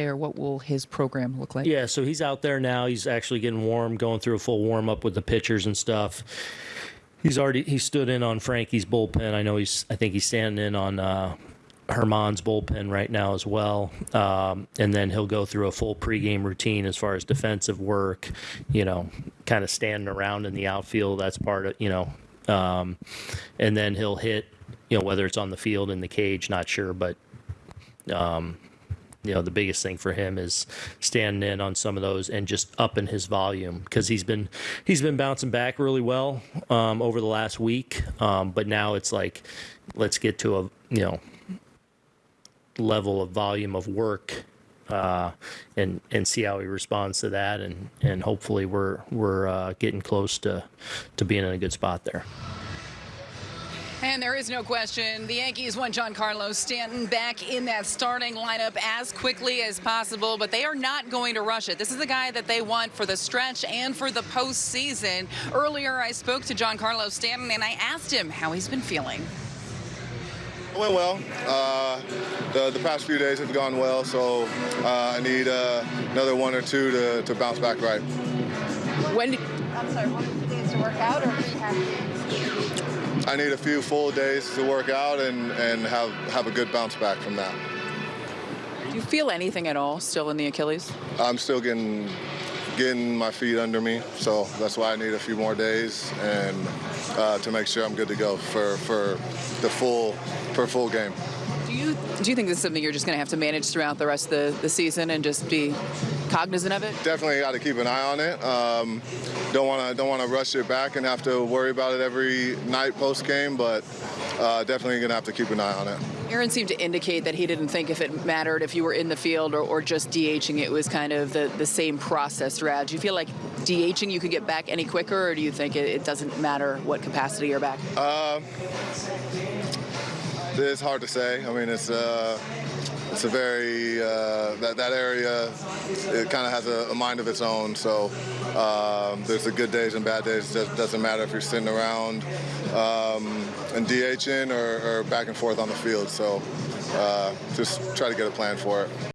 Or what will his program look like? Yeah, so he's out there now. He's actually getting warm, going through a full warm up with the pitchers and stuff. He's already he stood in on Frankie's bullpen. I know he's I think he's standing in on uh, Germán's bullpen right now as well. Um, and then he'll go through a full pregame routine as far as defensive work. You know, kind of standing around in the outfield. That's part of you know. Um, and then he'll hit. You know, whether it's on the field in the cage, not sure, but um, you know the biggest thing for him is standing in on some of those and just upping his volume because he's been he's been bouncing back really well um, over the last week um, but now it's like let's get to a you know level of volume of work uh, and and see how he responds to that and and hopefully we're we're uh, getting close to to being in a good spot there. And there is no question, the Yankees want Giancarlo Stanton back in that starting lineup as quickly as possible, but they are not going to rush it. This is the guy that they want for the stretch and for the postseason. Earlier, I spoke to Giancarlo Stanton, and I asked him how he's been feeling. It went well. Uh, the, the past few days have gone well, so uh, I need uh, another one or two to, to bounce back right. When I'm sorry, one of the days to work out or rehab? I need a few full days to work out and, and have, have a good bounce back from that. do you feel anything at all still in the Achilles? I'm still getting getting my feet under me, so that's why I need a few more days and uh, to make sure I'm good to go for, for the full for a full game. Do you do you think this is something you're just going to have to manage throughout the rest of the, the season and just be cognizant of it? Definitely got to keep an eye on it. Um, don't want to don't want to rush it back and have to worry about it every night post game, but uh, definitely gonna have to keep an eye on it. Aaron seemed to indicate that he didn't think if it mattered if you were in the field or, or just DHing, it was kind of the, the same process throughout. Do you feel like DHing you could get back any quicker, or do you think it, it doesn't matter what capacity you're back? Uh, it's hard to say. I mean, it's uh, it's a very uh, that that area. It kind of has a, a, mind of its own. So um, there's the good days and bad days. It doesn't matter if you're sitting around um, and DHing or, or, back and forth on the field. So uh, just try to get a plan for it.